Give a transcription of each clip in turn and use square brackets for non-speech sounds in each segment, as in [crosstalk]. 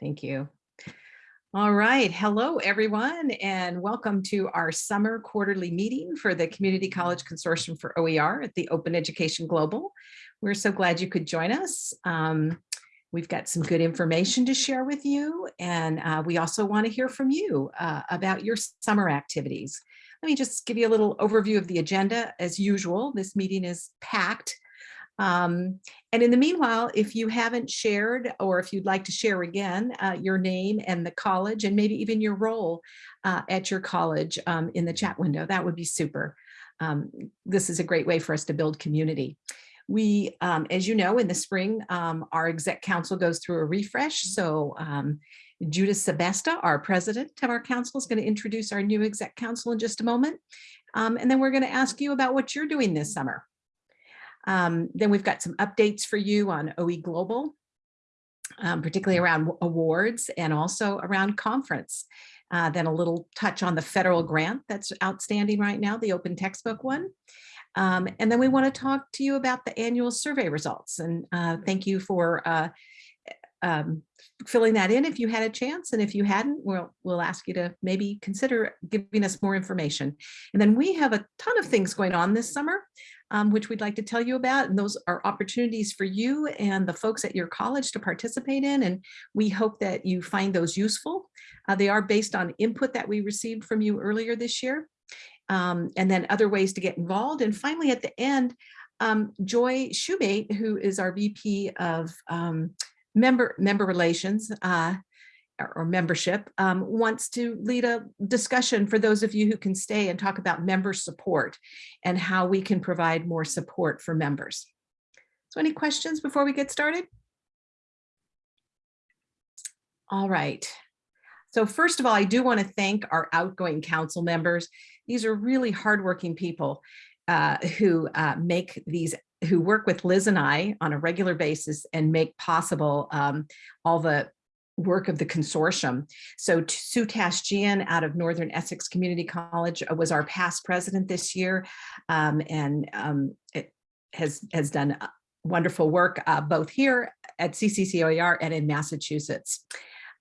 Thank you. All right. Hello, everyone, and welcome to our summer quarterly meeting for the Community College Consortium for OER at the Open Education Global. We're so glad you could join us. Um, we've got some good information to share with you, and uh, we also want to hear from you uh, about your summer activities. Let me just give you a little overview of the agenda. As usual, this meeting is packed um, and in the meanwhile, if you haven't shared or if you'd like to share again uh, your name and the college and maybe even your role uh, at your college um, in the chat window, that would be super. Um, this is a great way for us to build community. We, um, as you know, in the spring, um, our exec council goes through a refresh. So um, Judith Sebesta, our president of our council, is going to introduce our new exec council in just a moment. and then we're going to ask you about what you're doing this summer. Um, then we've got some updates for you on OE Global, um, particularly around awards and also around conference. Uh, then a little touch on the federal grant that's outstanding right now, the open textbook one. Um, and then we want to talk to you about the annual survey results. And uh, thank you for uh, um, filling that in if you had a chance. And if you hadn't, we'll, we'll ask you to maybe consider giving us more information. And then we have a ton of things going on this summer um, which we'd like to tell you about. And those are opportunities for you and the folks at your college to participate in. And we hope that you find those useful. Uh, they are based on input that we received from you earlier this year. Um, and then other ways to get involved. And finally, at the end, um, Joy Shoemate, who is our VP of um, member member relations, uh, or membership um, wants to lead a discussion for those of you who can stay and talk about member support and how we can provide more support for members. So any questions before we get started? All right. So first of all, I do want to thank our outgoing council members. These are really hardworking people uh, who uh, make these who work with Liz and I on a regular basis and make possible um, all the work of the consortium. So Sue Tashjian out of Northern Essex Community College uh, was our past president this year um, and um, has, has done uh, wonderful work uh, both here at CCCOER and in Massachusetts.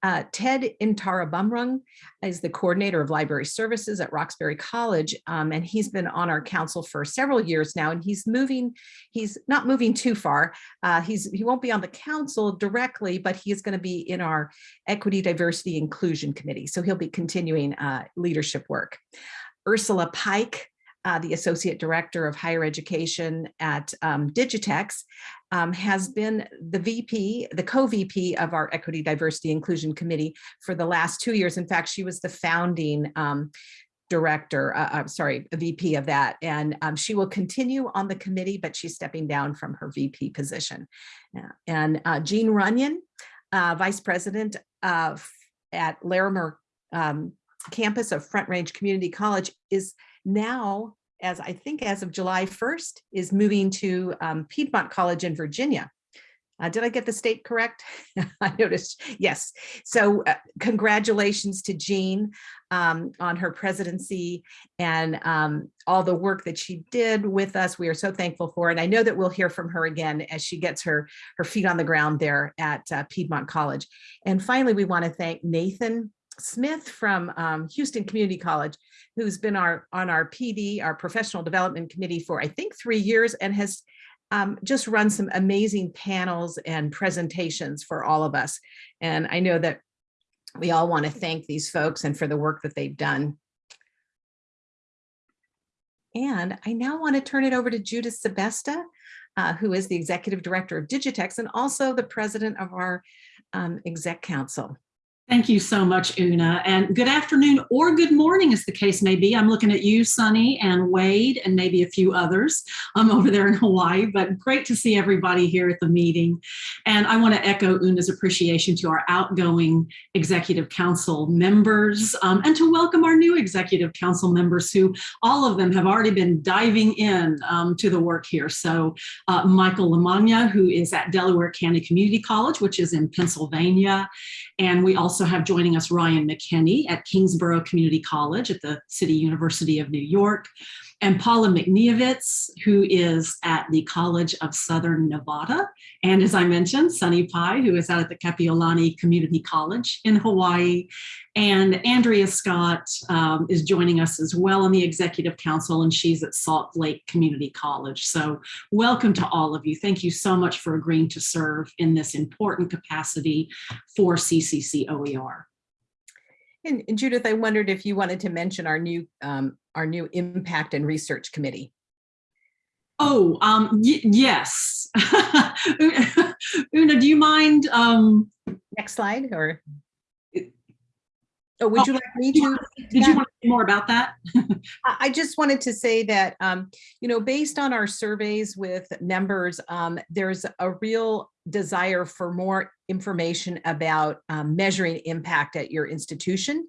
Uh, Ted Intarabumrung is the coordinator of library services at Roxbury College, um, and he's been on our council for several years now, and he's moving, he's not moving too far. Uh, he's He won't be on the council directly, but he is going to be in our Equity, Diversity, Inclusion Committee, so he'll be continuing uh, leadership work. Ursula Pike uh, the Associate Director of Higher Education at um, Digitex, um, has been the VP, the co-VP of our Equity, Diversity, Inclusion Committee for the last two years. In fact, she was the founding um, director, uh, I'm sorry, VP of that. And um, she will continue on the committee, but she's stepping down from her VP position. Yeah. And uh, Jean Runyon, uh, Vice President of, at Larimer um, campus of Front Range Community College is now, as I think as of July 1st, is moving to um, Piedmont College in Virginia. Uh, did I get the state correct? [laughs] I noticed, yes. So uh, congratulations to Jean um, on her presidency and um, all the work that she did with us. We are so thankful for. And I know that we'll hear from her again as she gets her, her feet on the ground there at uh, Piedmont College. And finally, we want to thank Nathan Smith from um, Houston Community College, who's been our on our PD, our professional development committee for I think three years and has um, just run some amazing panels and presentations for all of us. And I know that we all want to thank these folks and for the work that they've done. And I now want to turn it over to Judith Sebesta, uh, who is the executive director of Digitex and also the president of our um, exec council. Thank you so much, Una. And good afternoon or good morning, as the case may be. I'm looking at you, Sunny, and Wade, and maybe a few others um, over there in Hawaii, but great to see everybody here at the meeting. And I want to echo Una's appreciation to our outgoing Executive Council members um, and to welcome our new Executive Council members who all of them have already been diving in um, to the work here. So uh, Michael Lamagna, who is at Delaware County Community College, which is in Pennsylvania. And we also have joining us Ryan McKinney at Kingsborough Community College at the City University of New York. And Paula McNeovitz, who is at the College of Southern Nevada. And as I mentioned, Sunny Pai, who is out at the Kapiolani Community College in Hawaii. And Andrea Scott um, is joining us as well on the Executive Council, and she's at Salt Lake Community College. So welcome to all of you. Thank you so much for agreeing to serve in this important capacity for CCC OER. And and Judith, I wondered if you wanted to mention our new, um, our new Impact and Research Committee. Oh, um, yes. [laughs] Una, do you mind? Um, Next slide, or? Oh, would Oh, you like me to? did you want to say more about that? [laughs] I I just wanted to say that, um, you know, based on our surveys with members, um, there's a real desire for more information about um, measuring impact at your institution.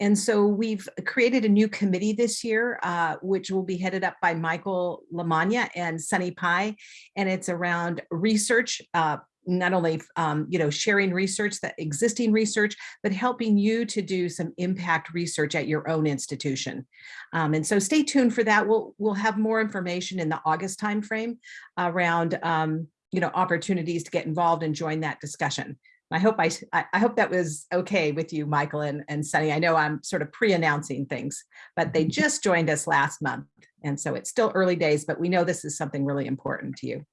And so we've created a new committee this year, uh, which will be headed up by Michael Lamagna and Sunny Pai. And it's around research, uh, not only, um, you know, sharing research, that existing research, but helping you to do some impact research at your own institution. Um, and so stay tuned for that. We'll, we'll have more information in the August timeframe around, um, you know, opportunities to get involved and join that discussion. I hope I, I hope that was okay with you, Michael and, and Sunny. I know I'm sort of pre-announcing things, but they mm-hmm. just joined us last month. And so it's still early days, but we know this is something really important to you.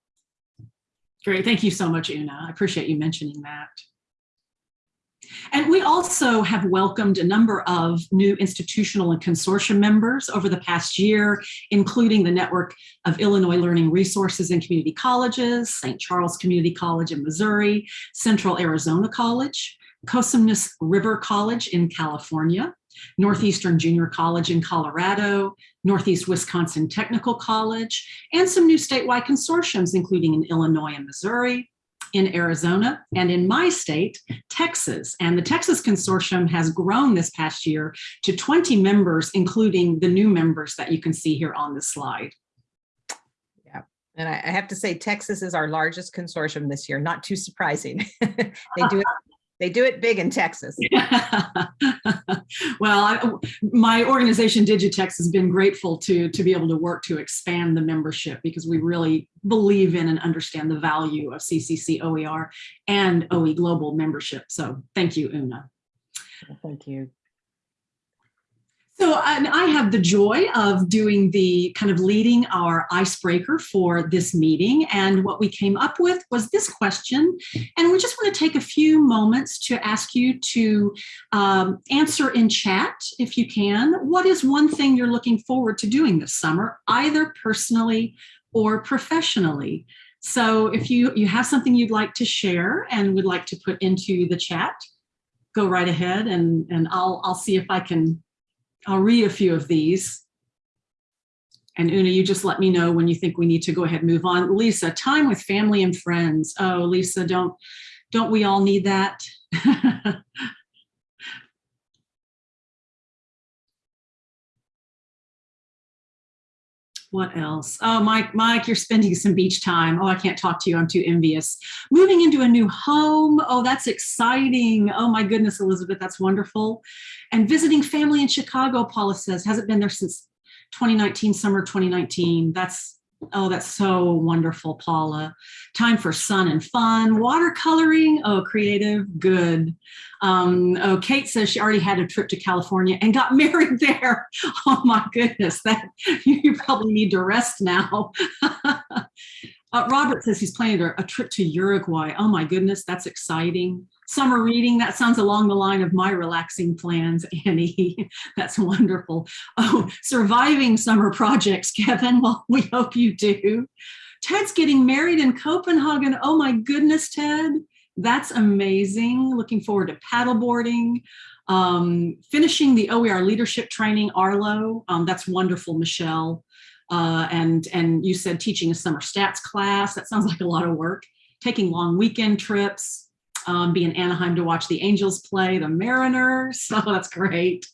Great. Thank you so much, Una. I appreciate you mentioning that. And we also have welcomed a number of new institutional and consortium members over the past year, including the Network of Illinois Learning Resources and Community Colleges, St. Charles Community College in Missouri, Central Arizona College, Cosumnes River College in California, Northeastern Junior College in Colorado, Northeast Wisconsin Technical College, and some new statewide consortiums, including in Illinois and Missouri, in Arizona, and in my state, Texas. And the Texas Consortium has grown this past year to 20 members, including the new members that you can see here on this slide. Yeah, and I, I have to say, Texas is our largest consortium this year, not too surprising. [laughs] They do it, they do it big in Texas. [laughs] well, I, my organization Digitex has been grateful to to be able to work to expand the membership because we really believe in and understand the value of CCC OER and OE Global membership. So thank you, Una. Thank you. So I have the joy of doing the kind of leading our icebreaker for this meeting. And what we came up with was this question. And we just want to take a few moments to ask you to um, answer in chat, if you can. What is one thing you're looking forward to doing this summer, either personally or professionally? So if you, you have something you'd like to share and would like to put into the chat, go right ahead and, and I'll, I'll see if I can I'll read a few of these. And Una, you just let me know when you think we need to go ahead and move on. Lisa, time with family and friends. Oh, Lisa, don't, don't we all need that? [laughs] What else? Oh, Mike, Mike, you're spending some beach time. Oh, I can't talk to you. I'm too envious. Moving into a new home. Oh, that's exciting. Oh my goodness, Elizabeth, that's wonderful. And visiting family in Chicago, Paula says, hasn't been there since 2019, summer 2019. That's, oh, that's so wonderful, Paula. Time for sun and fun. Watercoloring, oh, creative, good. Um, oh, Kate says she already had a trip to California and got [laughs] married there. Oh my goodness, that [laughs] you probably need to rest now. [laughs] Uh, Robert says he's planning a, a trip to Uruguay. Oh my goodness, that's exciting. Summer reading, that sounds along the line of my relaxing plans, [laughs] Annie. that's wonderful. Oh, surviving summer projects, [laughs] Kevin. Well, we hope you do. Ted's getting married in Copenhagen. Oh my goodness, Ted. That's amazing. Looking forward to paddleboarding. Um, finishing the OER leadership training, Arlo. Um, that's wonderful, Michelle. Uh, and, and you said teaching a summer stats class. That sounds like a lot of work. Taking long weekend trips, um, be in Anaheim to watch the Angels play the Mariners. [laughs] Oh, that's great.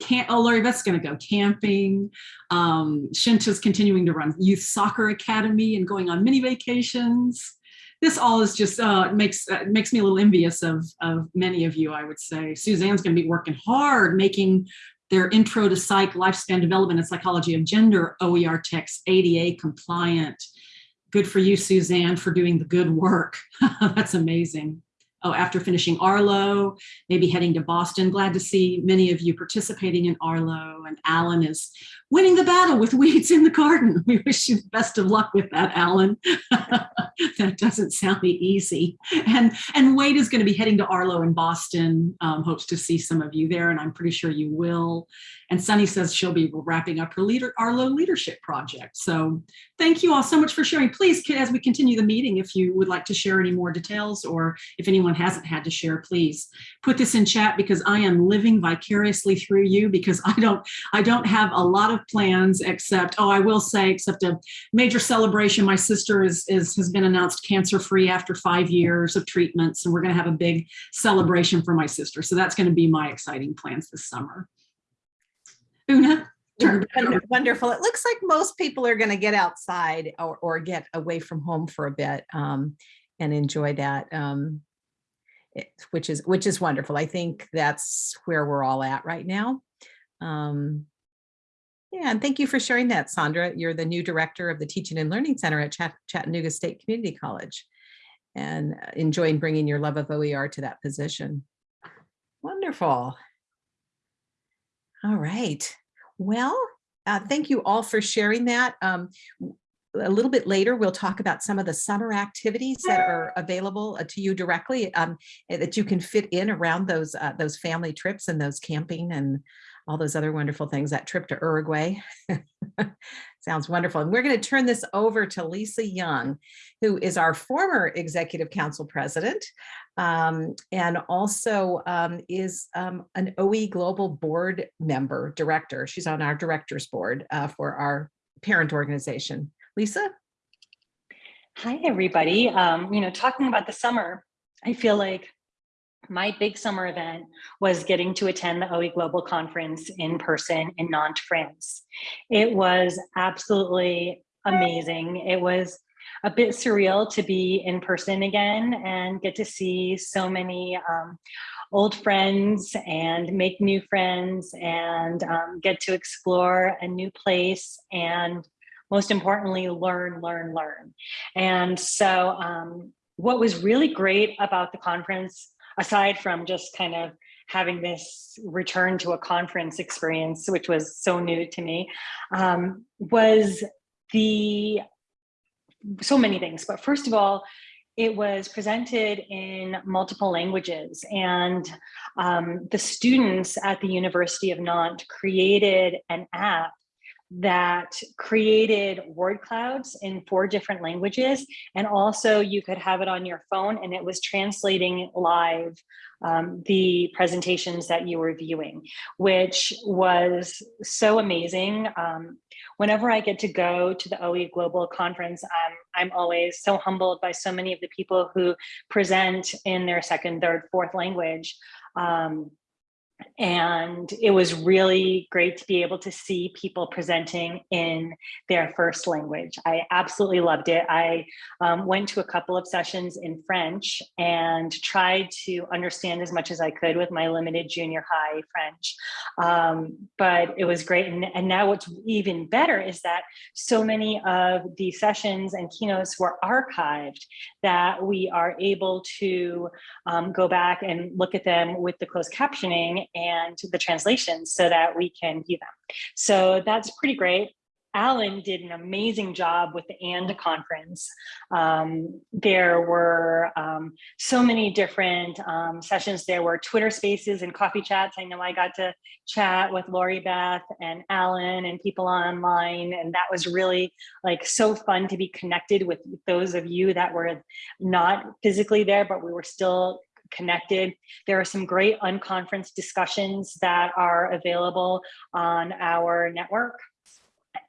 Can't, oh, Lori, that's going to go camping. Um, Shinta's continuing to run youth soccer academy and going on mini vacations. This all is just uh, makes uh, makes me a little envious of, of many of you, I would say. Suzanne's going to be working hard, making their Intro to Psych, Lifespan Development and Psychology of Gender OER text, ADA compliant. Good for you, Suzanne, for doing the good work. [laughs] That's amazing. Oh, after finishing Arlo, maybe heading to Boston. Glad to see many of you participating in Arlo. And Alan is winning the battle with weeds in the garden. [laughs] We wish you the best of luck with that, Alan. [laughs] that doesn't sound easy. And, and Wade is going to be heading to Arlo in Boston. Um, hopes to see some of you there, and I'm pretty sure you will. And Sunny says she'll be wrapping up her leader, Arlo leadership project. So thank you all so much for sharing. Please, as we continue the meeting, if you would like to share any more details or if anyone hasn't had to share, please put this in chat because I am living vicariously through you because I don't, I don't have a lot of plans except, oh, I will say, except a major celebration. My sister is, is has been announced cancer-free after five years of treatments, and we're going to have a big celebration for my sister. So that's going to be my exciting plans this summer. Una? Wonderful. It looks like most people are going to get outside or, or get away from home for a bit um, and enjoy that, um, it, which is which is wonderful. I think that's where we're all at right now. Um, yeah, and thank you for sharing that, Sandra. You're the new director of the Teaching and Learning Center at Chat Chattanooga State Community College and uh, enjoying bringing your love of OER to that position. Wonderful. All right. Well, uh, thank you all for sharing that. Um, a little bit later, we'll talk about some of the summer activities that are available uh, to you directly um, eh, that you can fit in around those uh, those family trips and those camping and all those other wonderful things, that trip to Uruguay. [laughs] Sounds wonderful. And we're going to turn this over to Lisa Young, who is our former Executive Council President um, and also um, is um, an OE Global Board member, director. She's on our director's board uh, for our parent organization. Lisa? Hi, everybody. Um, you know, talking about the summer, I feel like my big summer event was getting to attend the OE Global Conference in person in Nantes, France. It was absolutely amazing. It was a bit surreal to be in person again and get to see so many um, old friends and make new friends and um, get to explore a new place and most importantly, learn, learn, learn. And so um, what was really great about the conference aside from just kind of having this return to a conference experience, which was so new to me, um, was the so many things. But first of all, it was presented in multiple languages and um, the students at the University of Nantes created an app that created word clouds in four different languages. And also you could have it on your phone and it was translating live um, the presentations that you were viewing, which was so amazing. Um, whenever I get to go to the OE Global Conference, I'm, I'm always so humbled by so many of the people who present in their second, third, fourth language. Um, and it was really great to be able to see people presenting in their first language. I absolutely loved it. I um, went to a couple of sessions in French and tried to understand as much as I could with my limited junior high French. Um, but it was great. And, and now what's even better is that so many of the sessions and keynotes were archived that we are able to um, go back and look at them with the closed captioning and the translations so that we can view them. So that's pretty great. Alan did an amazing job with the unconference. Um, there were um, so many different um, sessions. There were Twitter spaces and coffee chats. I know I got to chat with Lori Beth and Alan and people online. And that was really like so fun to be connected with those of you that were not physically there, but we were still connected. There are some great unconference discussions that are available on our network.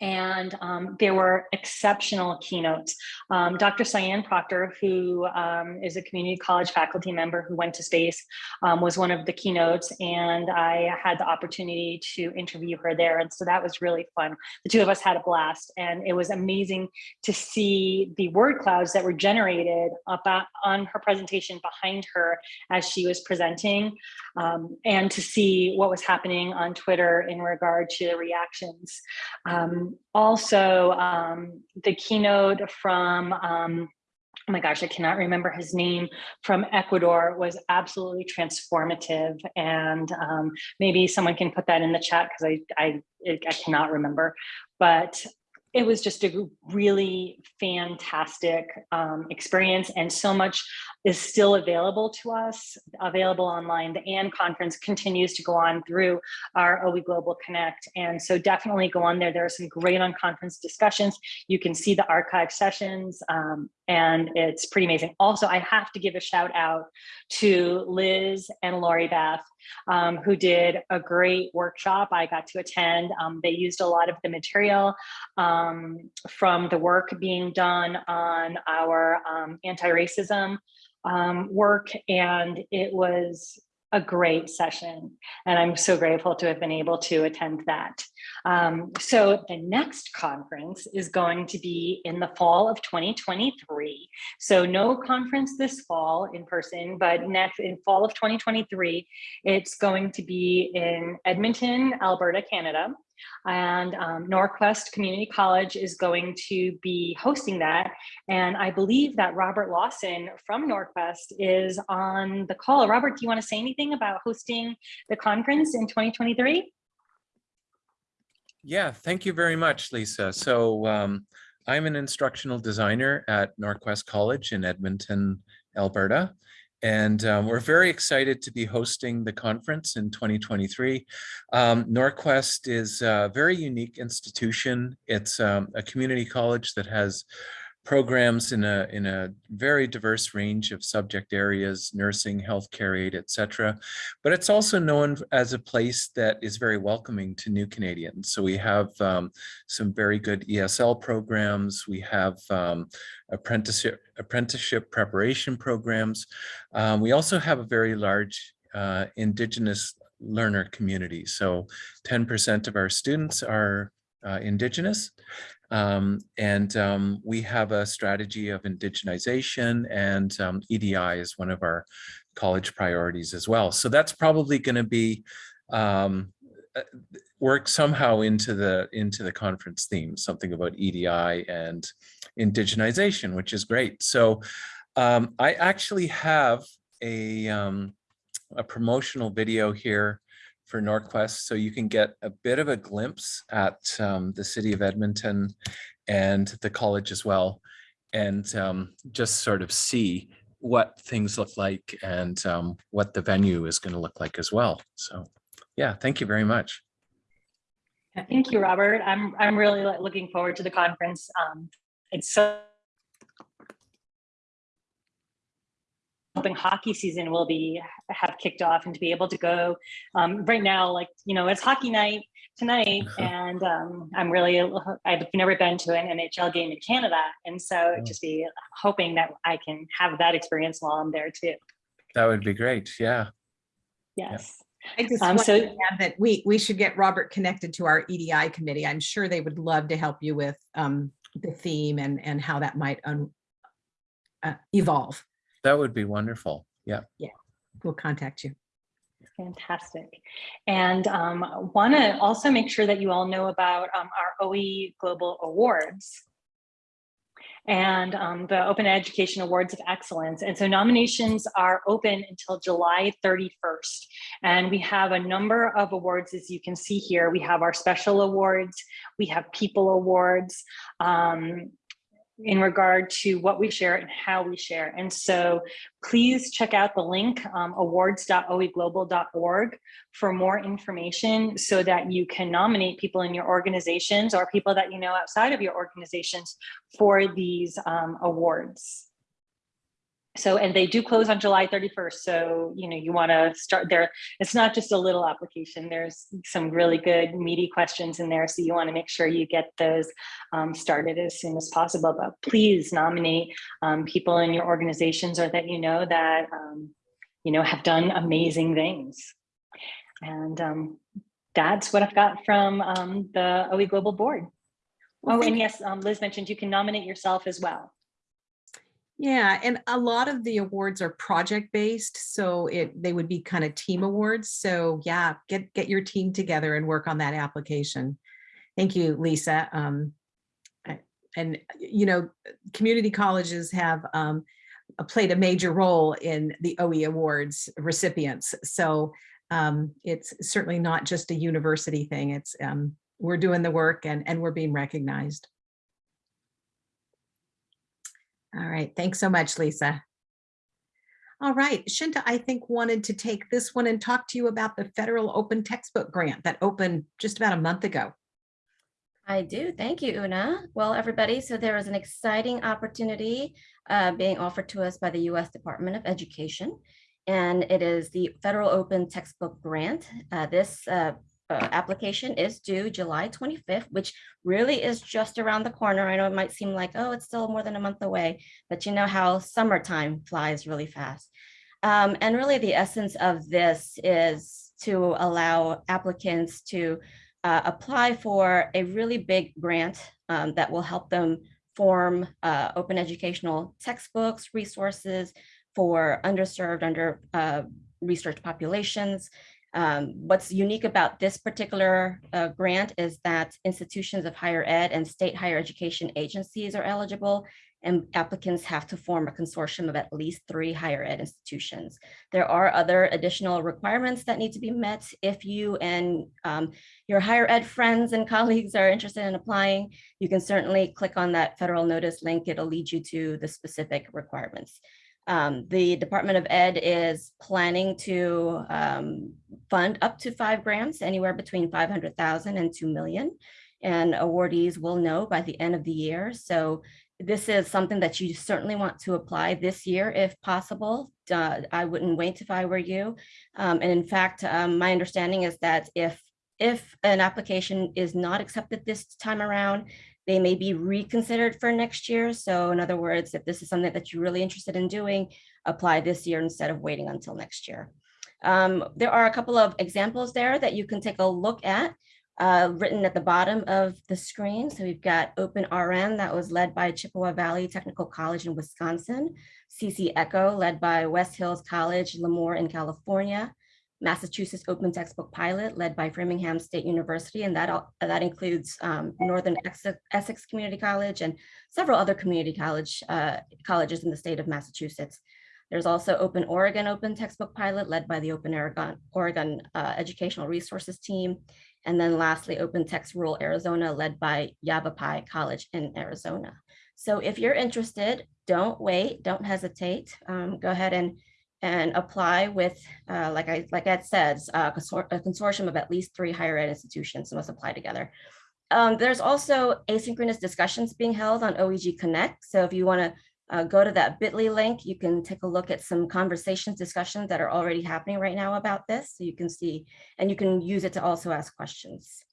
And um, there were exceptional keynotes. Um, Dr. Sian Proctor, who um, is a community college faculty member who went to space, um, was one of the keynotes, and I had the opportunity to interview her there, and so that was really fun. The two of us had a blast, and it was amazing to see the word clouds that were generated about on her presentation behind her as she was presenting, um, and to see what was happening on Twitter in regard to the reactions. Um, also, um, the keynote from, um, oh my gosh, I cannot remember his name, from Ecuador was absolutely transformative. And um, maybe someone can put that in the chat because I, I, I cannot remember. But it was just a really fantastic um, experience and so much is still available to us, available online. The unconference continues to go on through our OE Global Connect. And so definitely go on there. There are some great unconference discussions. You can see the archive sessions um, and it's pretty amazing. Also, I have to give a shout out to Liz and Lori Beth um, who did a great workshop I got to attend. Um, they used a lot of the material um, from the work being done on our um, anti-racism um, work and it was a great session and I'm so grateful to have been able to attend that. Um, so the next conference is going to be in the fall of 2023. So no conference this fall in person, but next in fall of 2023, it's going to be in Edmonton, Alberta, Canada and um, Norquest Community College is going to be hosting that. And I believe that Robert Lawson from Norquest is on the call. Robert, do you want to say anything about hosting the conference in 2023? Yeah, thank you very much, Lisa. So um, I'm an instructional designer at Norquest College in Edmonton, Alberta. And um, we're very excited to be hosting the conference in 2023. Um, Norquest is a very unique institution. It's um, a community college that has programs in a in a very diverse range of subject areas nursing healthcare aid etc but it's also known as a place that is very welcoming to new canadians. So we have um, some very good esl programs. We have um, apprenticeship apprenticeship preparation programs. Um, we also have a very large uh, indigenous learner community. So 10 percent of our students are uh, indigenous um, and um, we have a strategy of indigenization and um, EDI is one of our college priorities as well. So that's probably going to be um, uh, work somehow into the into the conference theme, something about EDI and indigenization, which is great. So um, I actually have a, um, a promotional video here for Norquest. So you can get a bit of a glimpse at um, the city of Edmonton and the college as well, and um, just sort of see what things look like and um, what the venue is going to look like as well. So yeah, thank you very much. Thank you, Robert. I'm, I'm really looking forward to the conference. Um, it's so hoping hockey season will be have kicked off and to be able to go um, right now like you know it's hockey night tonight Uh-huh. and um, i'm really i've never been to an nhl game in canada and so Oh. just be hoping that i can have that experience while i'm there too That would be great. Yeah. yes I just Um, want so- to add that we, we should get Robert connected to our EDI committee. I'm sure they would love to help you with um, the theme and, and how that might un- uh, evolve. That would be wonderful. Yeah. Yeah. We'll contact you. Fantastic. And um, want to also make sure that you all know about um, our OE Global Awards and um, the Open Education Awards of Excellence. And so nominations are open until July 31st. And we have a number of awards, as you can see here. We have our special awards, we have people awards, um, in regard to what we share and how we share. And so please check out the link um, awards.oeglobal.org for more information so that you can nominate people in your organizations or people that you know outside of your organizations for these um, awards. So, and they do close on July 31st. So, you know, you want to start there. It's not just a little application. There's some really good meaty questions in there. So you want to make sure you get those um, started as soon as possible. But please nominate um, people in your organizations or that you know that, um, you know, have done amazing things. And um, that's what I've got from um, the OE Global Board. Well, Oh, and yes, um, Liz mentioned you can nominate yourself as well. Yeah, and a lot of the awards are project-based, so it, they would be kind of team awards. So yeah, get, get your team together and work on that application. Thank you, Lisa. Um, And, you know, community colleges have um, played a major role in the OE Awards recipients. So um, it's certainly not just a university thing. It's, um, we're doing the work and, and we're being recognized. All right, thanks so much, Lisa. All right, Shinta, I think wanted to take this one and talk to you about the federal open textbook grant that opened just about a month ago. I do. Thank you, Una. Well, everybody, so there is an exciting opportunity uh, being offered to us by the U.S. Department of Education, and it is the Federal Open Textbook Grant. Uh, This uh, uh, application is due July 25th, which really is just around the corner. I know it might seem like, oh, it's still more than a month away, but you know how summertime flies really fast. Um, And really, the essence of this is to allow applicants to uh, apply for a really big grant um, that will help them form uh, open educational textbooks, resources for underserved, under uh, research populations. Um, what's unique about this particular uh, grant is that institutions of higher ed and state higher education agencies are eligible and applicants have to form a consortium of at least three higher ed institutions. There are other additional requirements that need to be met if you and um, your higher ed friends and [laughs] colleagues are interested in applying. You can certainly click on that federal notice link. It'll lead you to the specific requirements. Um, the Department of Ed is planning to um, fund up to five grants, anywhere between 500,000 and 2 million. And awardees will know by the end of the year. So this is something that you certainly want to apply this year if possible. Uh, I wouldn't wait if I were you. Um, and in fact, um, my understanding is that if if an application is not accepted this time around, they may be reconsidered for next year. So in other words, if this is something that you're really interested in doing, apply this year instead of waiting until next year. Um, there are a couple of examples there that you can take a look at uh, written at the bottom of the screen. So we've got Open RN that was led by Chippewa Valley Technical College in Wisconsin, CC Echo led by West Hills College, Lemoore in California, Massachusetts Open Textbook Pilot led by Framingham State University, and that, all- that includes um, Northern Essex- Community College and several other community college uh, colleges in the state of Massachusetts. There's also Open Oregon Open Textbook Pilot led by the Open Oregon, Oregon uh, Educational Resources Team. And then lastly, Open Text Rural Arizona led by Yavapai College in Arizona. So if you're interested, don't wait, don't hesitate. Um, Go ahead and and apply with, uh, like I, like Ed says, uh, a consortium of at least three higher ed institutions must apply together. Um, there's also asynchronous discussions being held on OEG Connect. So if you want to uh, go to that bit.ly link, you can take a look at some conversations, discussions that are already happening right now about this. So you can see, and you can use it to also ask questions.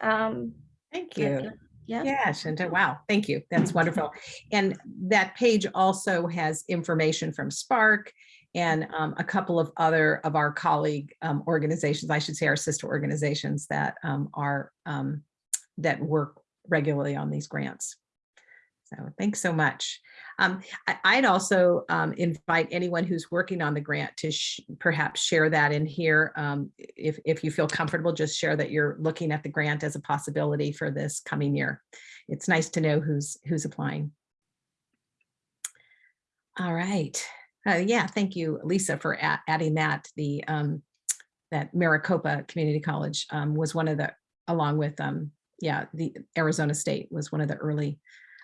Um, Thank you. Yeah. Yeah, Shinta, wow, thank you. That's wonderful. And that page also has information from Spark and um, a couple of other of our colleague um, organizations, I should say our sister organizations that um, are, um, that work regularly on these grants. So thanks so much. Um, I- I'd also um, invite anyone who's working on the grant to sh- perhaps share that in here. If, if you feel comfortable, just share that you're looking at the grant as a possibility for this coming year. It's nice to know who's, who's applying. All right. Uh, Yeah, thank you, Lisa, for adding that. The, um, that Maricopa Community College um, was one of the, along with, um, yeah, the Arizona State was one of the early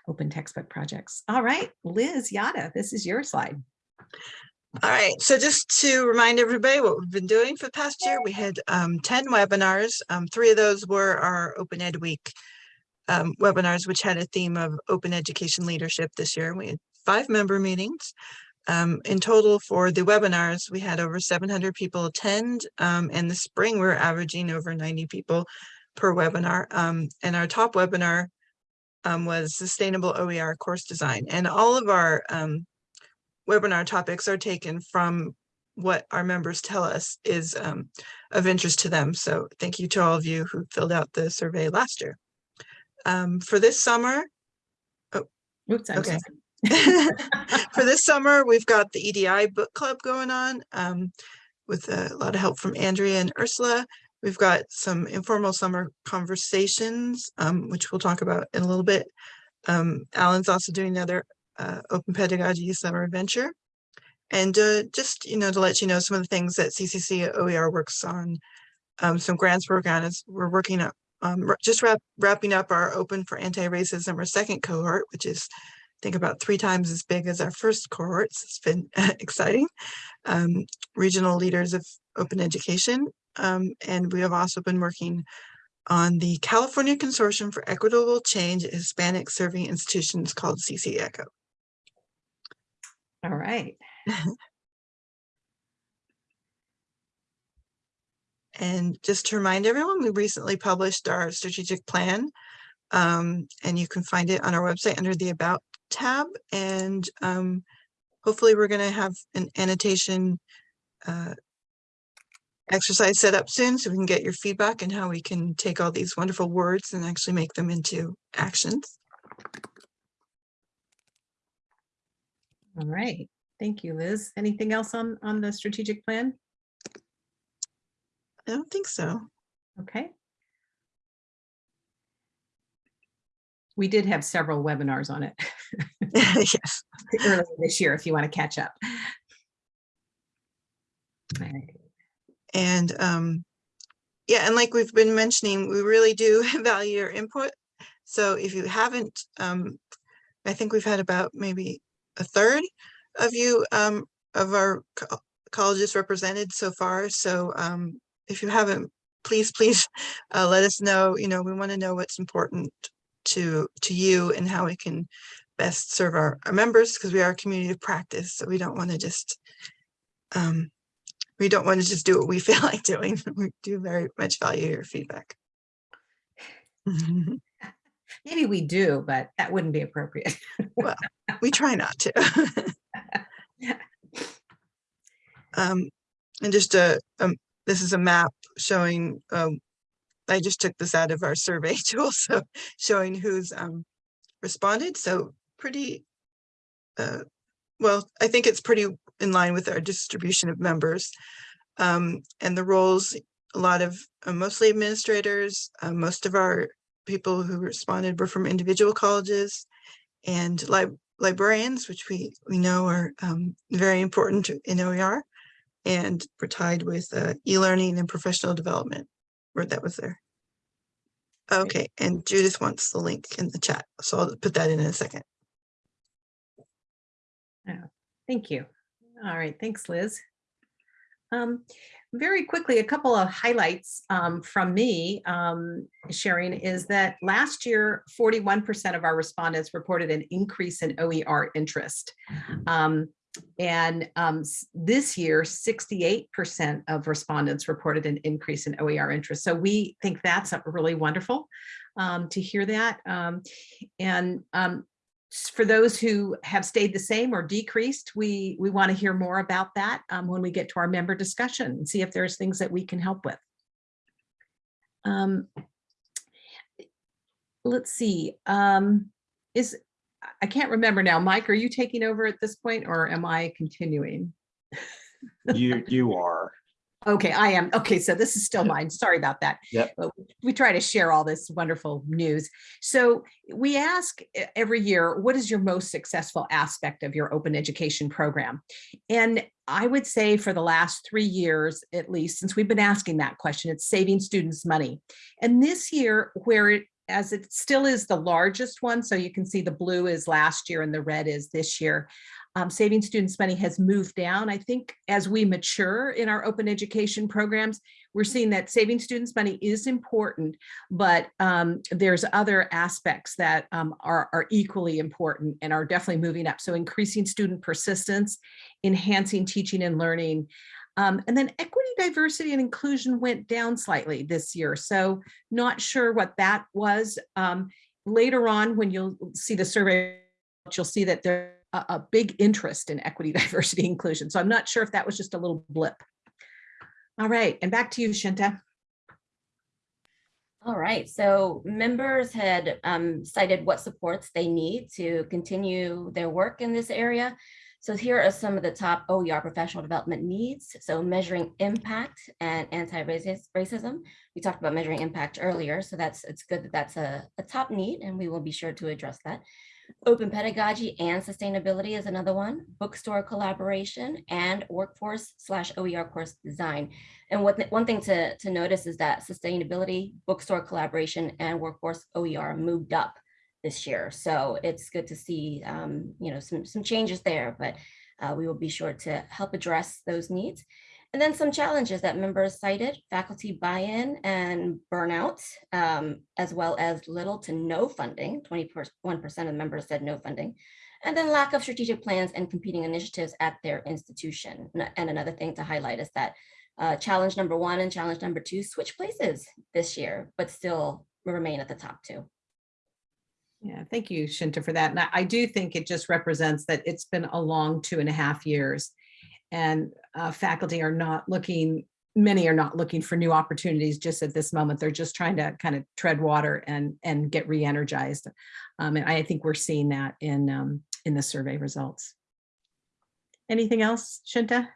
open textbook projects. All right, Liz Yata, this is your slide. All right, so just to remind everybody what we've been doing for the past year, we had um, 10 webinars. Um, Three of those were our Open Ed Week um, webinars, which had a theme of open education leadership this year. We had five member meetings. Um, in total for the webinars, we had over 700 people attend. Um, and the spring, we're averaging over 90 people per webinar. Um, and our top webinar um, was Sustainable OER Course Design. And all of our um, webinar topics are taken from what our members tell us is um, of interest to them. So thank you to all of you who filled out the survey last year. Um, for this summer, Oops, I'm Okay. sorry. [laughs] for this summer, we've got the EDI book club going on um, with a lot of help from Andrea and Ursula. We've got some informal summer conversations, um, which we'll talk about in a little bit. Um, Alan's also doing another uh, open pedagogy summer adventure. And uh, just, you know, to let you know some of the things that CCC OER works on, um, some grants we're working on is we're working up, um, just wrap, wrapping up our open for anti-racism, our second cohort, which is think about three times as big as our first cohorts. It's been [laughs] exciting. Um, regional leaders of open education. Um, and we have also been working on the California Consortium for Equitable Change at Hispanic Serving Institutions called CC ECHO. All right. [laughs] And just to remind everyone, we recently published our strategic plan. Um, and you can find it on our website under the About tab. And um, hopefully we're going to have an annotation uh, exercise set up soon so we can get your feedback and how we can take all these wonderful words and actually make them into actions. All right. Thank you, Liz. Anything else on, on the strategic plan? I don't think so. Okay. We did have several webinars on it [laughs] [laughs] yes. earlier this year, if you want to catch up. Right. And um, yeah, and like we've been mentioning, we really do [laughs] value your input. So if you haven't, um, I think we've had about maybe a third of you um, of our co- colleges represented so far. So um, if you haven't, please, [laughs] please uh, let us know. You know, we want to know what's important to to you and how we can best serve our, our members because we are a community of practice. So we don't want to just um, we don't want to just do what we [laughs] feel like doing. We do very much value your feedback. [laughs] Maybe we do, but that wouldn't be appropriate. Well, we [laughs] try not to. um, and just a, um, this is a map showing, um, I just took this out of our survey tool, so showing who's um, responded. So pretty, uh, well, I think it's pretty in line with our distribution of members. Um, and the roles, a lot of uh, mostly administrators, uh, most of our people who responded were from individual colleges and lib librarians, which we, we know are um, very important in OER. And we're tied with uh, e-learning and professional development, where that was there. Okay, and Judith wants the link in the chat, so I'll put that in in a second. Thank you. All right, thanks, Liz. Um, very quickly, a couple of highlights um, from me um, sharing is that last year, 41% of our respondents reported an increase in OER interest. Um, and um, this year, 68% of respondents reported an increase in OER interest. So we think that's really wonderful um, to hear that. Um, and um, for those who have stayed the same or decreased, we, we want to hear more about that um, when we get to our member discussion and see if there's things that we can help with. Um, let's see, um, is, I- can't remember now. Mike, are you taking over at this point or am I continuing? You, you are. Okay, I am. Okay, so this is still mine. Sorry about that. Yep. But we try to share all this wonderful news. So we ask every year, what is your most successful aspect of your open education program? And I would say for the last three years, at least, since we've been asking that question, it's saving students money. And this year, where it, as it still is the largest one, so you can see the blue is last year and the red is this year. Um, saving students money has moved down. I think as we mature in our open education programs, we're seeing that saving students money is important, but um, there's other aspects that um, are, are equally important and are definitely moving up. So increasing student persistence, enhancing teaching and learning, um, and then equity, diversity, and inclusion went down slightly this year. So not sure what that was. Um, later on, when you'll see the survey, you'll see that there's a, a big interest in equity, [laughs] diversity, inclusion. So I'm not sure if that was just a little blip. All right, and back to you, Shinta. All right, so members had um, cited what supports they need to continue their work in this area. So here are some of the top OER professional development needs. So measuring impact and anti-racism. We talked about measuring impact earlier, so that's it's good that that's a, a top need and we will be sure to address that. Open pedagogy and sustainability is another one. Bookstore collaboration and workforce slash OER course design. And what one thing to, to notice is that sustainability, bookstore collaboration and workforce OER moved up this year. So it's good to see, um, you know, some, some changes there, but uh, we will be sure to help address those needs. And then some challenges that members cited, faculty buy-in and burnout, um, as well as little to no funding, 21% of members said no funding, and then lack of strategic plans and competing initiatives at their institution. And another thing to highlight is that uh, challenge number one and challenge number two switch places this year, but still remain at the top two. Yeah, thank you, Shinta, for that. And I, I do think it just represents that it's been a long two and a half years. And uh, faculty are not looking, many are not looking for new opportunities just at this moment. They're just trying to kind of tread water and, and get re-energized. Um, and I think we're seeing that in, um, in the survey results. Anything else, Shinta?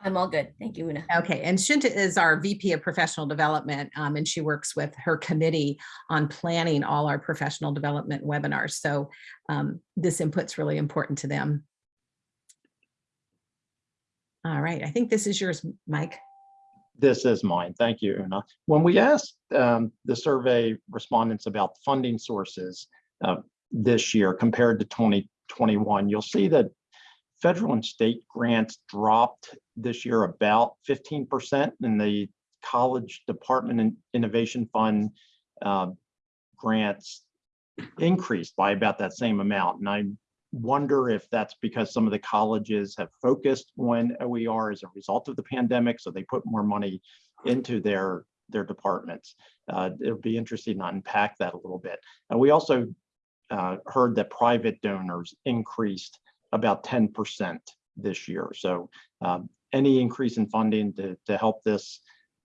I'm all good. Thank you, Una. Okay, and Shinta is our VP of Professional Development, um, and she works with her committee on planning all our professional development webinars. So um, this input's really important to them. All right, I think this is yours, Mike. This is mine. Thank you, Una. When we asked um, the survey respondents about funding sources uh, this year compared to 2021, you'll see that federal and state grants dropped this year about 15% and the college department and innovation fund uh, grants increased by about that same amount. And I wonder if that's because some of the colleges have focused on OER as a result of the pandemic. So they put more money into their, their departments. Uh, it'll be interesting to unpack that a little bit. And we also uh, heard that private donors increased about 10% this year. So um, any increase in funding to, to help this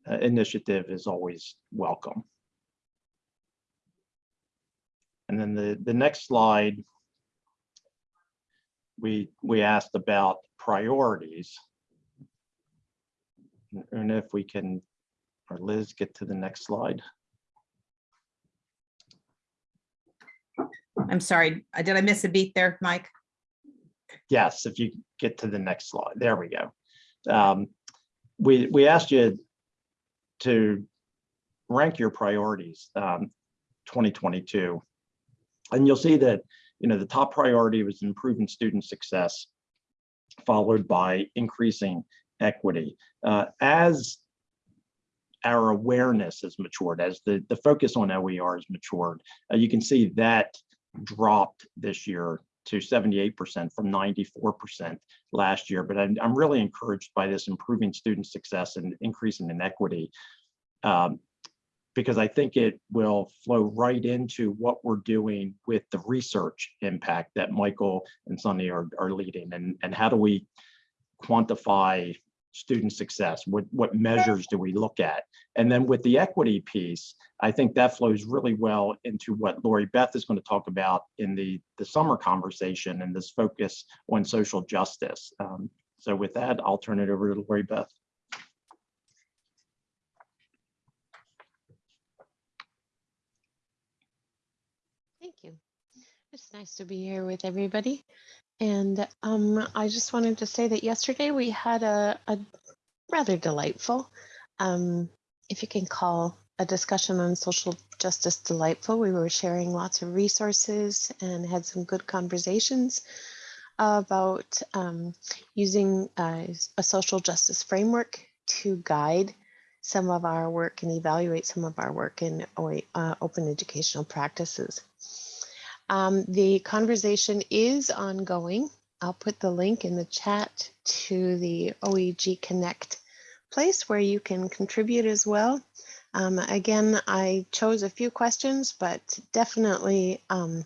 uh, initiative is always welcome. And then the, the next slide, we, we asked about priorities. And if we can, or Liz, get to the next slide. I'm sorry, uh, did I miss a beat there, Mike? Yes, if you get to the next slide, there we go. Um, we, we asked you to rank your priorities um, 2022. And you'll see that, you know, the top priority was improving student success, followed by increasing equity. Uh, as our awareness has matured, as the, the focus on OER has matured, uh, you can see that dropped this year to 78% from 94% last year. But I'm, I'm really encouraged by this improving student success and increasing inequity um, because I think it will flow right into what we're doing with the research impact that Michael and Sunny are, are leading and, and how do we quantify student success? What, what measures do we look at? And then with the equity piece, I think that flows really well into what Lori Beth is going to talk about in the, the summer conversation and this focus on social justice. Um, so with that, I'll turn it over to Lori Beth. Thank you. It's nice to be here with everybody. And um, I just wanted to say that yesterday we had a, a rather delightful, um, if you can call a discussion on social justice delightful. We were sharing lots of resources and had some good conversations about um, using uh, a social justice framework to guide some of our work and evaluate some of our work in uh, open educational practices. Um, the conversation is ongoing. I'll put the link in the chat to the OEG Connect place where you can contribute as well. Um, again, I chose a few questions, but definitely um,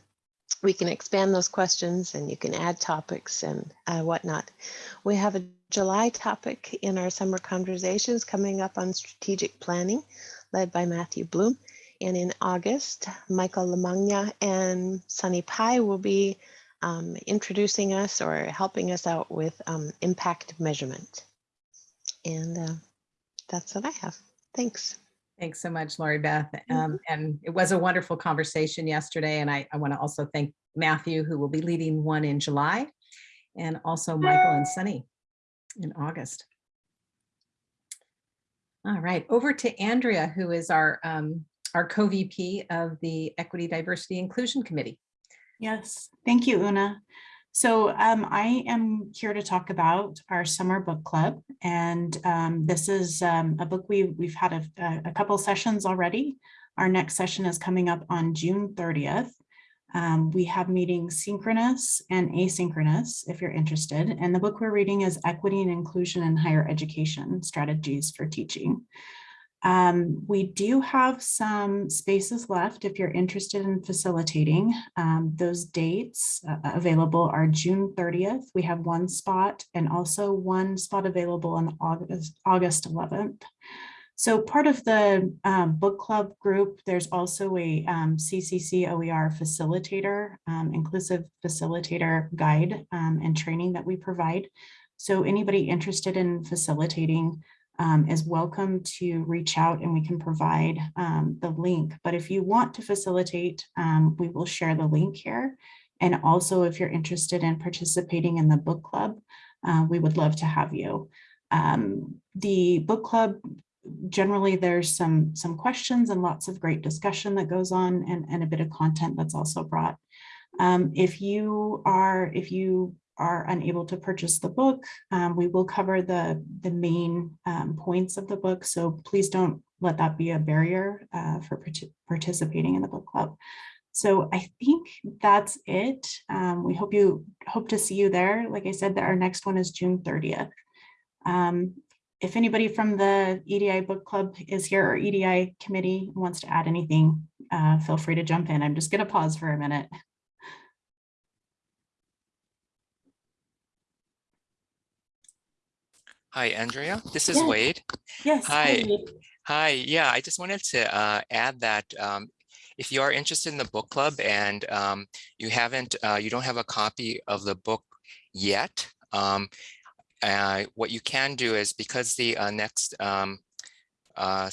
we can expand those questions and you can add topics and uh, whatnot. We have a July topic in our summer conversations coming up on strategic planning led by Matthew Bloom. And in August, Michael LaMagna and Sunny Pai will be um, introducing us or helping us out with um, impact measurement. And uh, that's what I have. Thanks. Thanks so much, Lori Beth. Um, and it was a wonderful conversation yesterday. And I, I want to also thank Matthew, who will be leading one in July, and also Michael and Sunny in August. All right, over to Andrea, who is our, um, our co-VP of the Equity, Diversity, Inclusion Committee. Yes, thank you, Una. So um, I am here to talk about our summer book club. And um, this is um, a book we, we've had a, a couple sessions already. Our next session is coming up on June 30th. Um, we have meetings synchronous and asynchronous if you're interested. And the book we're reading is Equity and Inclusion in Higher Education Strategies for Teaching. Um, we do have some spaces left if you're interested in facilitating. Um, those dates uh, available are June 30th. We have one spot and also one spot available on August, August 11th. So part of the um, book club group, there's also a um, CCC OER facilitator, um, inclusive facilitator guide um, and training that we provide. So anybody interested in facilitating um, is welcome to reach out and we can provide um, the link. But if you want to facilitate, um, we will share the link here. And also if you're interested in participating in the book club, uh, we would love to have you. Um, the book club, generally there's some, some questions and lots of great discussion that goes on and, and a bit of content that's also brought. Um, if you are, if you are unable to purchase the book, um, we will cover the, the main um, points of the book. So please don't let that be a barrier uh, for part participating in the book club. So I think that's it. Um, we hope you hope to see you there. Like I said, that our next one is June 30th. Um, if anybody from the EDI book club is here or EDI committee wants to add anything, uh, feel free to jump in. I'm just going to pause for a minute. Hi, Andrea. This is Yes. Wade. Yes. Hi. Hi. Yeah, I just wanted to uh, add that um, if you are interested in the book club and um, you haven't, uh, you don't have a copy of the book yet, um, uh, what you can do is because the uh, next um, uh,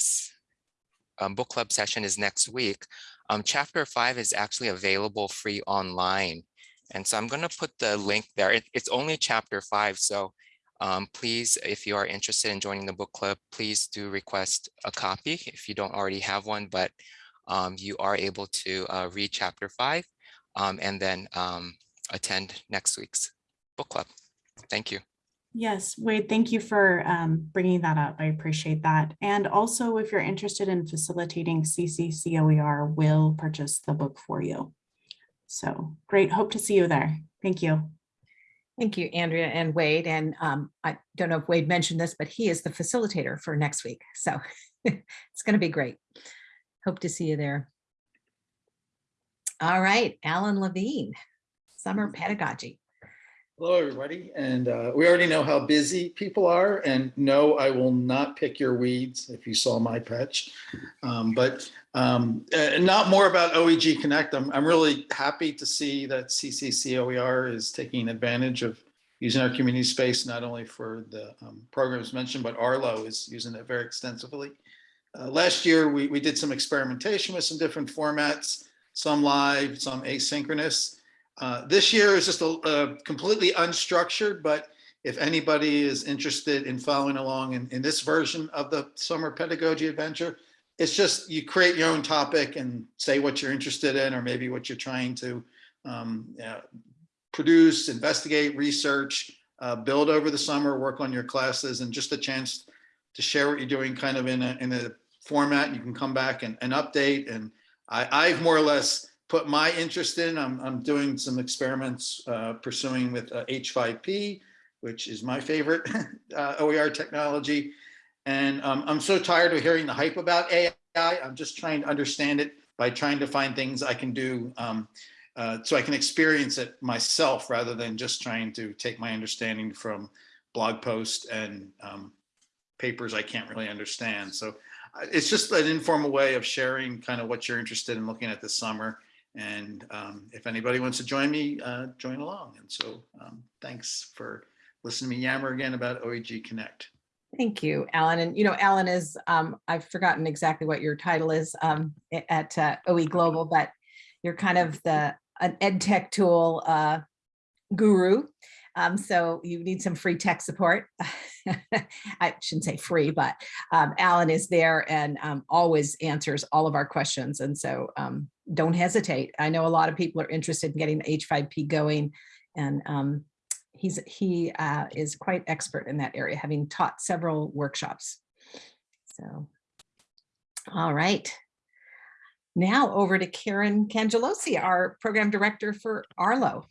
um, book club session is next week, um, chapter five is actually available free online. And so I'm going to put the link there. It- it's only chapter five, so um, please, if you are interested in joining the book club, please do request a copy if you don't already have one, but um, you are able to uh, read chapter five um, and then um, attend next week's book club. Thank you. Yes, Wade, thank you for um, bringing that up. I appreciate that. And also, if you're interested in facilitating CCCOER will purchase the book for you. So great. Hope to see you there. Thank you. Thank you, Andrea and Wade. And um, I don't know if Wade mentioned this, but he is the facilitator for next week. So [laughs] it's going to be great. Hope to see you there. All right, Alan Levine, summer pedagogy. Hello, everybody. And uh, we already know how busy people are. And no, I will not pick your weeds if you saw my patch. Um, but um, uh, not more about OEG Connect. I'm, I'm really happy to see that CCCOER is taking advantage of using our community space, not only for the um, programs mentioned, but Arlo is using it very extensively. Uh, last year, we, we did some experimentation with some different formats, some live, some asynchronous. Uh, this year is just a, a completely unstructured, but if anybody is interested in following along in, in this version of the summer pedagogy adventure, it's just you create your own topic and say what you're interested in or maybe what you're trying to um, produce, investigate, research, uh, build over the summer, work on your classes, and just a chance to share what you're doing kind of in a, in a format you can come back and, and update. And I, I've more or less put my interest in, I'm, I'm doing some experiments uh, pursuing with uh, H5P, which is my favorite [laughs] uh, OER technology. And um, I'm so tired of hearing the hype about AI. I'm just trying to understand it by trying to find things I can do um, uh, so I can experience it myself rather than just trying to take my understanding from blog posts and um, papers I can't really understand. So uh, it's just an informal way of sharing kind of what you're interested in looking at this summer. And um, if anybody wants to join me, uh, join along. And so um, thanks for listening to me yammer again about OEG Connect. Thank you, Alan. And you know, Alan is, um, I've forgotten exactly what your title is um, at uh, OE Global, but you're kind of the an ed tech tool uh, guru. Um, so you need some free tech support. [laughs] I shouldn't say free, but um, Alan is there and um, always answers all of our questions. And so um, don't hesitate. I know a lot of people are interested in getting the H5P going and um, he's he uh, is quite expert in that area, having taught several workshops. So, all right. Now over to Karen Cangialosi, our program director for Arlo.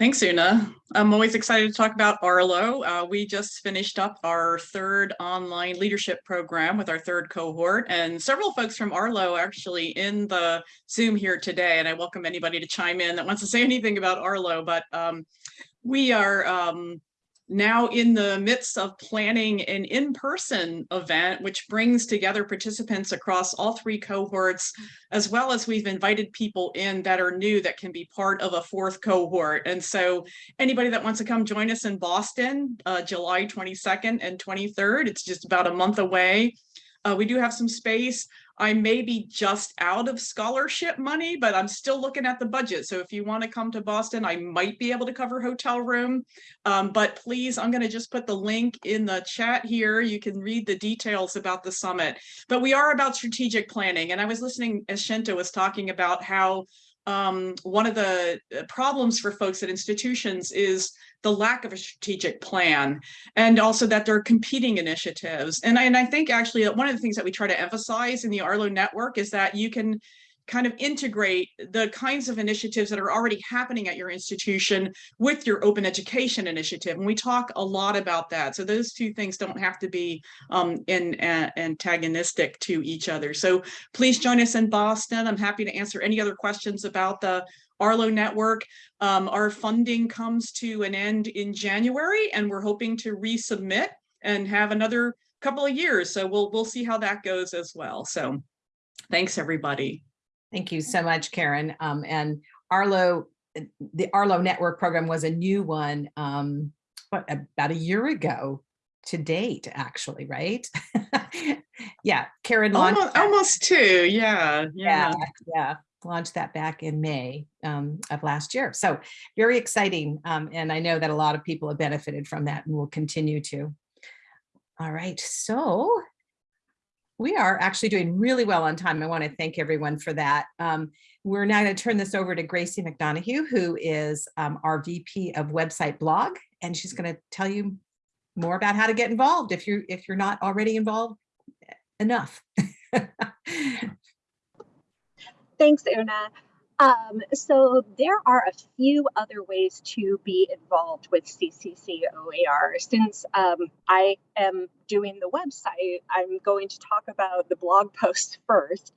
Thanks, Una. I'm always excited to talk about Arlo. Uh, we just finished up our third online leadership program with our third cohort and several folks from Arlo are actually in the Zoom here today. And I welcome anybody to chime in that wants to say anything about Arlo, but um, we are um, now in the midst of planning an in-person event, which brings together participants across all three cohorts, as well as we've invited people in that are new that can be part of a fourth cohort. And so anybody that wants to come join us in Boston, uh, July 22nd and 23rd, it's just about a month away. Uh, we do have some space. I may be just out of scholarship money, but I'm still looking at the budget. So if you want to come to Boston, I might be able to cover hotel room. Um, but please, I'm going to just put the link in the chat here. You can read the details about the summit. But we are about strategic planning. And I was listening as Shinta was talking about how um, one of the uh, problems for folks at institutions is the lack of a strategic plan and also that there are competing initiatives. And I, and I think actually one of the things that we try to emphasize in the Arlo network is that you can kind of integrate the kinds of initiatives that are already happening at your institution with your open education initiative. And we talk a lot about that. So those two things don't have to be um, in, uh, antagonistic to each other. So please join us in Boston. I'm happy to answer any other questions about the Arlo network. Um, our funding comes to an end in January and we're hoping to resubmit and have another couple of years. So we'll, we'll see how that goes as well. So thanks everybody. Thank you so much, Karen. Um, and Arlo, uh, the Arlo network program was a new one, um, what, about a year ago to date, actually, right? [laughs] yeah, Karen launched. Almost, almost two, yeah, Yeah, yeah. yeah, launched that back in May um, of last year. So very exciting. Um, and I know that a lot of people have benefited from that and will continue to. All right, so we are actually doing really well on time. I want to thank everyone for that. Um, we're now going to turn this over to Gracie McDonough, who is um, our VP of website blog, and she's going to tell you more about how to get involved if you're if you're not already involved enough. [laughs] Thanks, Una. Um, so there are a few other ways to be involved with CCC OER. Since um, I am doing the website, I'm going to talk about the blog [laughs] post first.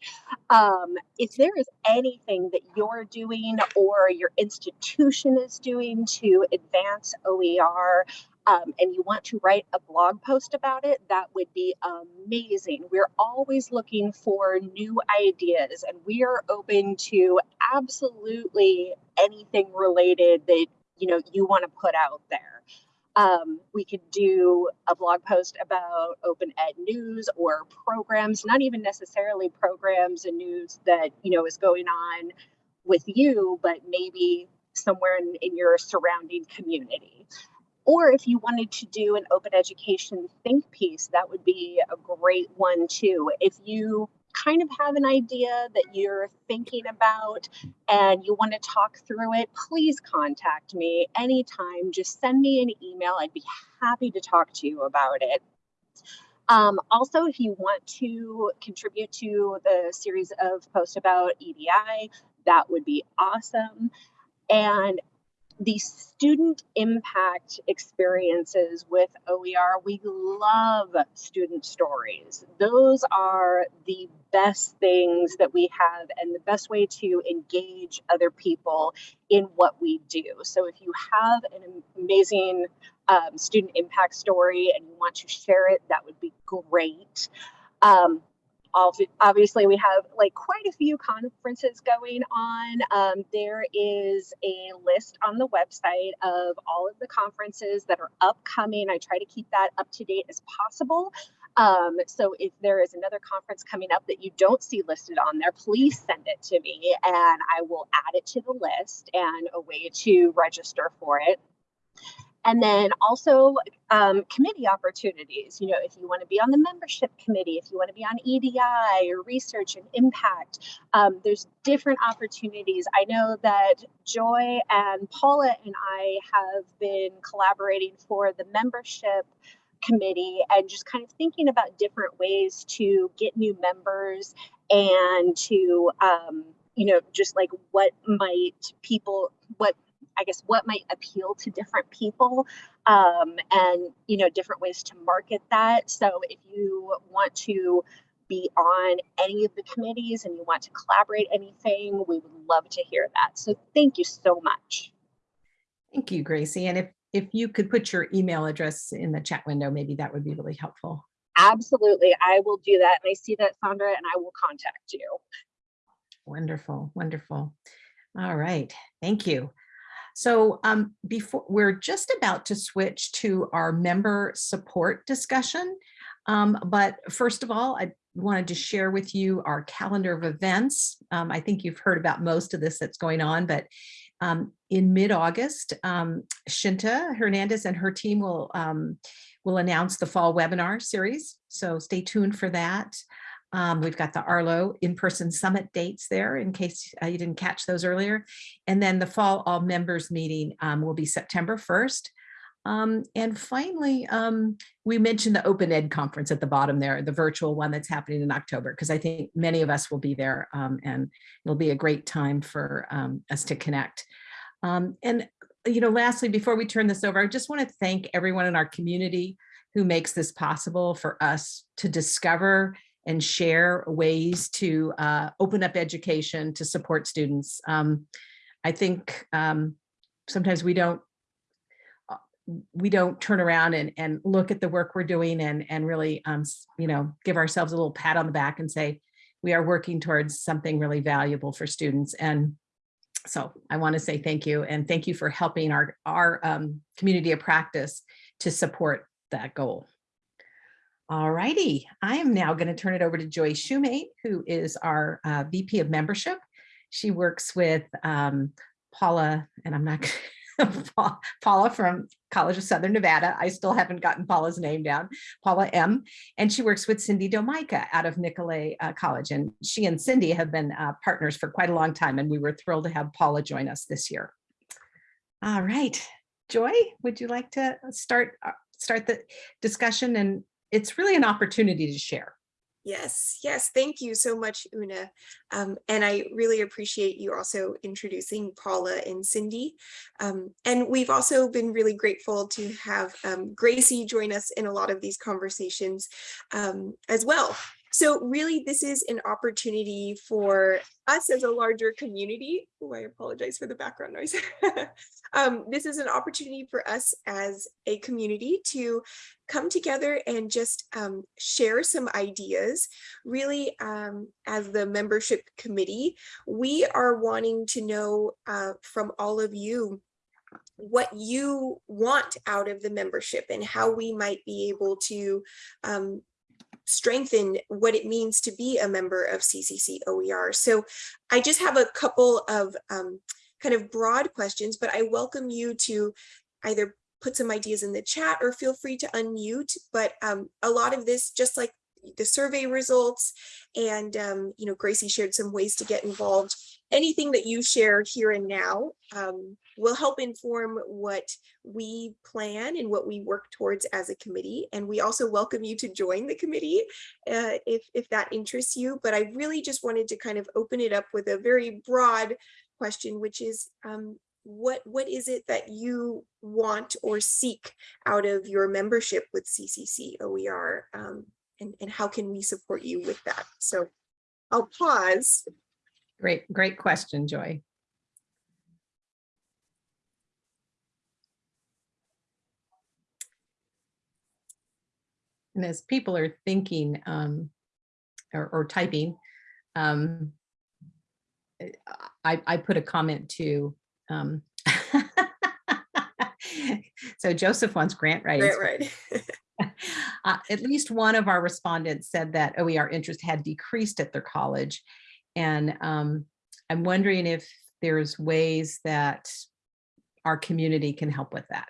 Um, if there is anything that you're doing or your institution is doing to advance OER, um, and you want to write a blog post about it, that would be amazing. We're always looking for new ideas and we are open to absolutely anything related that you know you want to put out there. Um, we could do a blog post about open ed news or programs, not even necessarily programs and news that you know is going on with you, but maybe somewhere in, in your surrounding community. Or if you wanted to do an open education think piece, that would be a great one too. If you kind of have an idea that you're thinking about and you want to talk through it, please contact me anytime. Just send me an email. I'd be happy to talk to you about it. Um, also, if you want to contribute to the series of posts about EDI, that would be awesome. And the student impact experiences with OER, we love student stories. Those are the best things that we have and the best way to engage other people in what we do. So if you have an amazing um, student impact story and you want to share it, that would be great. Um, obviously we have like quite a few conferences going on. Um, there is a list on the website of all of the conferences that are upcoming. I try to keep that up to date as possible. Um, so if there is another conference coming up that you don't see listed on there, please send it to me and I will add it to the list and a way to register for it. And then also um, committee opportunities. You know, if you want to be on the membership committee, if you want to be on EDI or research and impact, um, there's different opportunities. I know that Joy and Paula and I have been collaborating for the membership committee and just kind of thinking about different ways to get new members and to um, you know just like what might people what I guess what might appeal to different people um, and you know different ways to market that. So if you want to be on any of the committees and you want to collaborate anything, we would love to hear that. So thank you so much. Thank you, Gracie. And if if you could put your email address in the chat window, maybe that would be really helpful. Absolutely, I will do that. And I see that, Sandra, and I will contact you. Wonderful, wonderful. All right, thank you. So um, before we're just about to switch to our member support discussion. Um, but first of all, I wanted to share with you our calendar of events. Um, I think you've heard about most of this that's going on, but um, in mid-August, um, Shinta Hernandez and her team will, um, will announce the fall webinar series. So stay tuned for that. Um, we've got the Arlo in-person summit dates there in case uh, you didn't catch those earlier. And then the fall all members meeting um, will be September 1st. Um, and finally, um, we mentioned the Open Ed conference at the bottom there, the virtual one that's happening in October, because I think many of us will be there um, and it'll be a great time for um, us to connect. and, you know, lastly, before we turn this over, I just want to thank everyone in our community who makes this possible for us to discover and share ways to uh, open up education to support students. Um, I think um, sometimes we don't uh, we don't turn around and, and look at the work we're doing and, and really, um, you know, give ourselves a little pat on the back and say, we are working towards something really valuable for students. And so I want to say thank you and thank you for helping our, our um, community of practice to support that goal. All righty, I am now going to turn it over to Joy Shumate, who is our uh, VP of membership. She works with um, Paula, and I'm not [laughs] Paula from College of Southern Nevada. I still haven't gotten Paula's name down, Paula M. And she works with Cindy Domica out of Nicolet uh, College. And she and Cindy have been uh, partners for quite a long time. And we were thrilled to have Paula join us this year. All right, Joy, would you like to start uh, start the discussion and it's really an opportunity to share. Yes, yes, thank you so much, Una. Um, and I really appreciate you also introducing Paula and Cindy. Um, and we've also been really grateful to have um, Gracie join us in a lot of these conversations um, as well. So really, this is an opportunity for us as a larger community. Oh, I apologize for the background noise. [laughs] um, this is an opportunity for us as a community to come together and just um, share some ideas. Really, um, as the membership committee, we are wanting to know uh, from all of you what you want out of the membership and how we might be able to um, strengthen what it means to be a member of CCC OER. So I just have a couple of um, kind of broad questions, but I welcome you to either put some ideas in the chat or feel free to unmute. But um, a lot of this, just like the survey results. And, um, you know, Gracie shared some ways to get involved. Anything that you share here and now um, will help inform what we plan and what we work towards as a committee. And we also welcome you to join the committee uh, if, if that interests you. But I really just wanted to kind of open it up with a very broad question, which is um, what what is it that you want or seek out of your membership with CCC OER um, and, and how can we support you with that? So I'll pause. Great, great question, Joy. And as people are thinking um, or, or typing, um, I, I put a comment to um, [laughs] so Joseph wants grant writing. Right, right. [laughs] uh, at least one of our respondents said that OER interest had decreased at their college. And um, I'm wondering if there's ways that our community can help with that.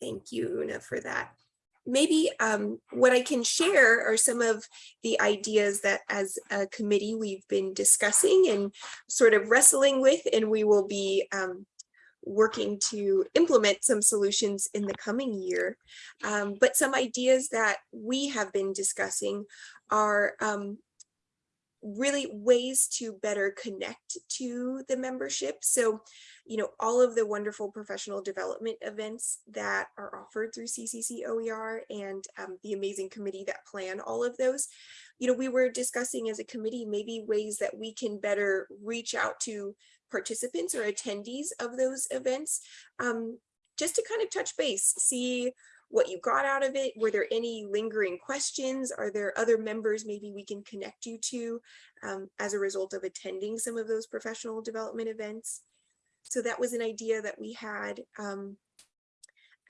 Thank you, Una, for that. Maybe um, what I can share are some of the ideas that as a committee we've been discussing and sort of wrestling with, and we will be um, working to implement some solutions in the coming year. Um, but some ideas that we have been discussing are um, really ways to better connect to the membership. So, you know, all of the wonderful professional development events that are offered through CCC OER and um, the amazing committee that plan all of those, you know, we were discussing as a committee, maybe ways that we can better reach out to participants or attendees of those events, um, just to kind of touch base, see what you got out of it. Were there any lingering questions? Are there other members maybe we can connect you to um, as a result of attending some of those professional development events? So that was an idea that we had um,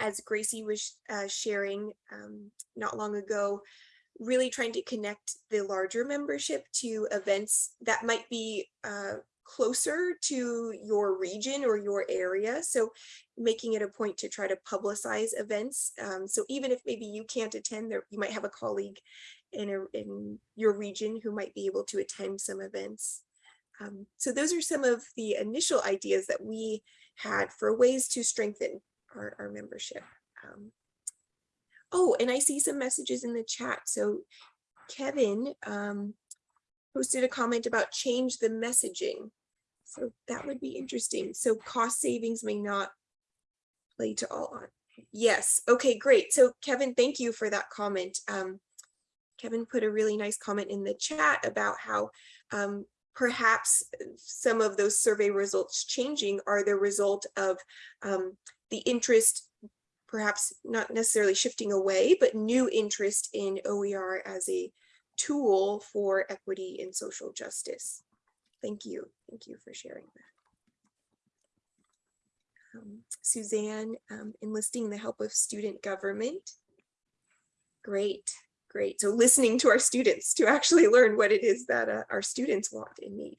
as Gracie was uh, sharing um, not long ago, really trying to connect the larger membership to events that might be uh, closer to your region or your area. So making it a point to try to publicize events. Um, so even if maybe you can't attend there, you might have a colleague in, a, in your region who might be able to attend some events. Um, so those are some of the initial ideas that we had for ways to strengthen our, our membership. Um, oh, and I see some messages in the chat. So Kevin, um, posted a comment about change the messaging. So that would be interesting. So cost savings may not play to all on. Yes. Okay, great. So Kevin, thank you for that comment. Um, Kevin put a really nice comment in the chat about how um, perhaps some of those survey results changing are the result of um, the interest, perhaps not necessarily shifting away, but new interest in OER as a tool for equity and social justice. Thank you. Thank you for sharing that. Um, Suzanne, um, enlisting the help of student government. Great, great. So listening to our students to actually learn what it is that uh, our students want and need.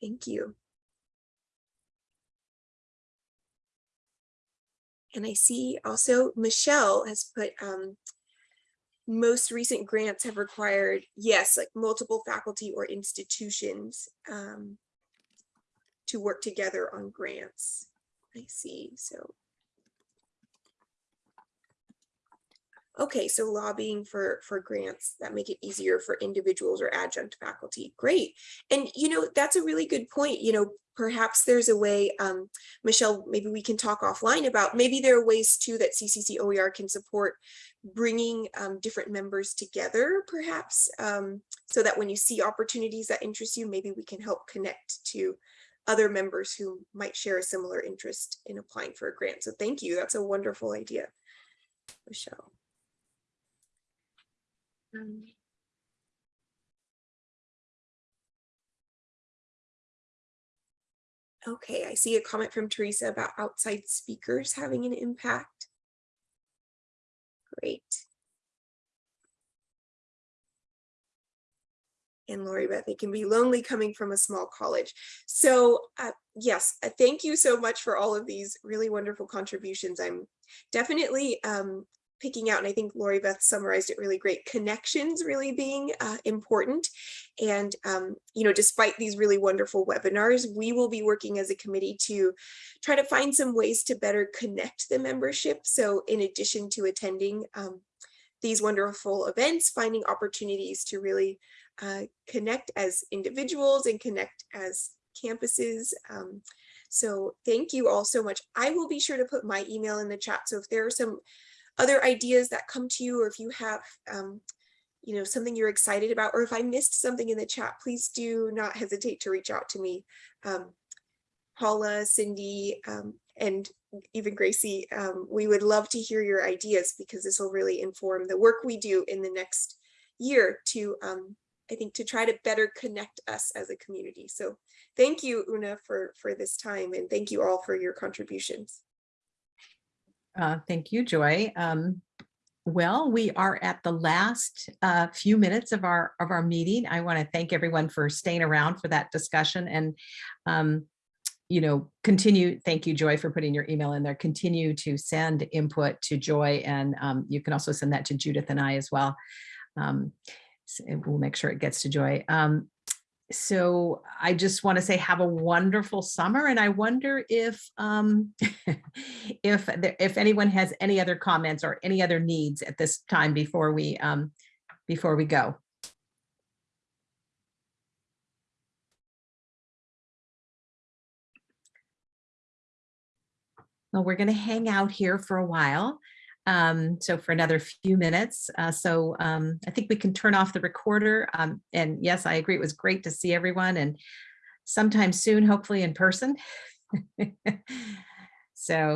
Thank you. And I see also Michelle has put um, most recent grants have required, yes, like multiple faculty or institutions um, to work together on grants. I see, so. Okay, so lobbying for, for grants that make it easier for individuals or adjunct faculty. Great. And, you know, that's a really good point. You know, perhaps there's a way, um, Michelle, maybe we can talk offline about, maybe there are ways too that CCC OER can support bringing um, different members together, perhaps, um, so that when you see opportunities that interest you, maybe we can help connect to other members who might share a similar interest in applying for a grant. So thank you. That's a wonderful idea, Michelle. Okay, I see a comment from Teresa about outside speakers having an impact. Great. and Lori Beth, it can be lonely coming from a small college. So uh, yes, uh, thank you so much for all of these really wonderful contributions. I'm definitely um, picking out, and I think Lori Beth summarized it really great, connections really being uh, important. And, um, you know, despite these really wonderful webinars, we will be working as a committee to try to find some ways to better connect the membership. So in addition to attending um, these wonderful events, finding opportunities to really uh, connect as individuals and connect as campuses. Um, so thank you all so much. I will be sure to put my email in the chat. So if there are some other ideas that come to you, or if you have, um, you know, something you're excited about, or if I missed something in the chat, please do not hesitate to reach out to me. Um, Paula, Cindy, um, and even Gracie, um, we would love to hear your ideas because this will really inform the work we do in the next year to, um, I think, to try to better connect us as a community. So thank you, Una, for, for this time, and thank you all for your contributions. Uh, Thank you, Joy. Um, Well, we are at the last uh, few minutes of our, of our meeting. I want to thank everyone for staying around for that discussion and, um, you know, continue, thank you, Joy, for putting your email in there. Continue to send input to Joy and um, you can also send that to Judith and I as well. Um, s- We'll make sure it gets to Joy. Um, so I just want to say have a wonderful summer and I wonder if um [laughs] if there, if anyone has any other comments or any other needs at this time before we um before we go. Well, we're going to hang out here for a while. Um, so for another few minutes. Uh, so um, I think we can turn off the recorder. Um, and yes, I agree. It was great to see everyone and sometime soon, hopefully in person. [laughs] so